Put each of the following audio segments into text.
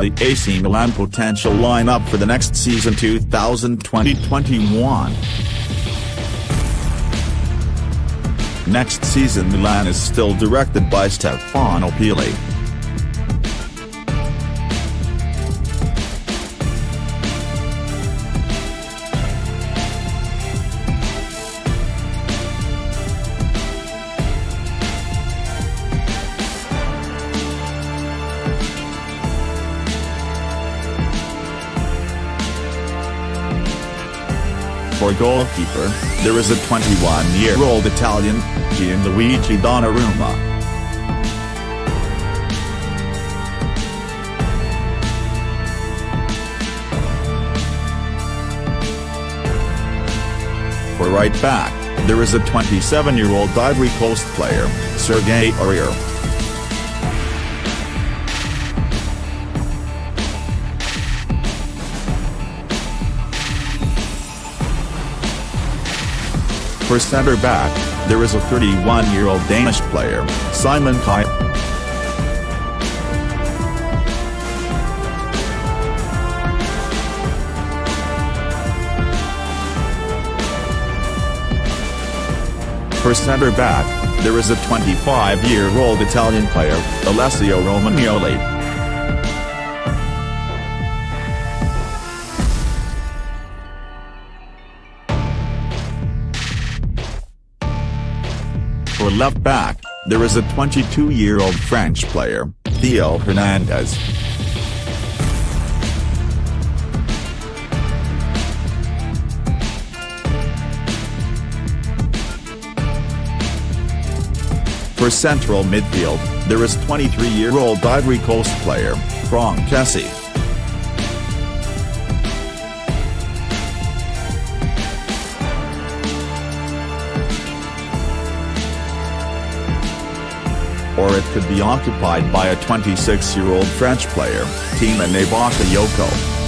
the AC Milan potential lineup for the next season 2020-21. Next season Milan is still directed by Stefano Pioli. Goalkeeper, there is a 21-year-old Italian, Gianluigi Donnarumma. For right back, there is a 27-year-old Ivory Coast player, Serge Aurier. For centre-back, there is a 31-year-old Danish player, Simon Kjær. For centre-back, there is a 25-year-old Italian player, Alessio Romagnoli. For left back, there is a 22-year-old French player, Theo Hernandez. For central midfield, there is 23-year-old Ivory Coast player, Franck Kessie. It could be occupied by a 26-year-old French player, Tiémoué Yoko.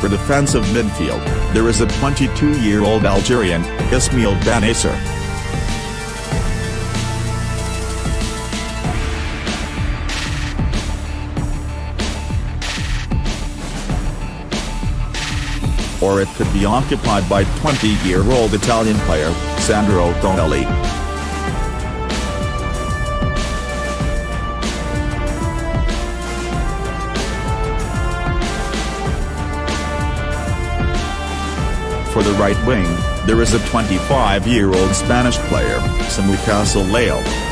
For defensive midfield, there is a 22-year-old Algerian, Ismail Bennacer. Or it could be occupied by 20-year-old Italian player, Sandro Tonali. For the right wing, there is a 25-year-old Spanish player, Samuel Soleo.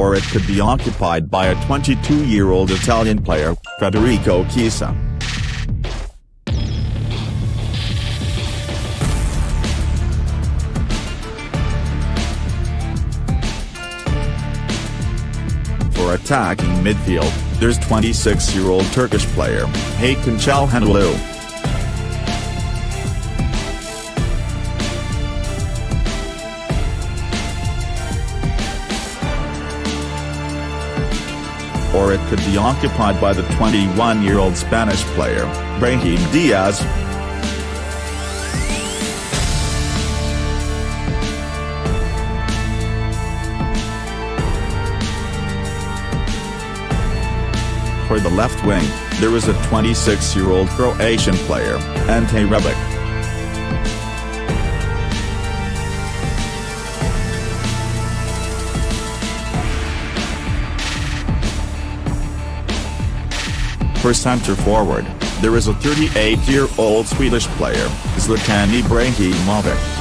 Or it could be occupied by a 22-year-old Italian player, Federico Chiesa. For attacking midfield, there's 26-year-old Turkish player, Hakan Çalhanoğlu. Or it could be occupied by the 21-year-old Spanish player, Brahim Diaz. For the left wing, there is a 26-year-old Croatian player, Ante Rebic. For centre forward, there is a 38-year-old Swedish player, Zlatan Ibrahimovic.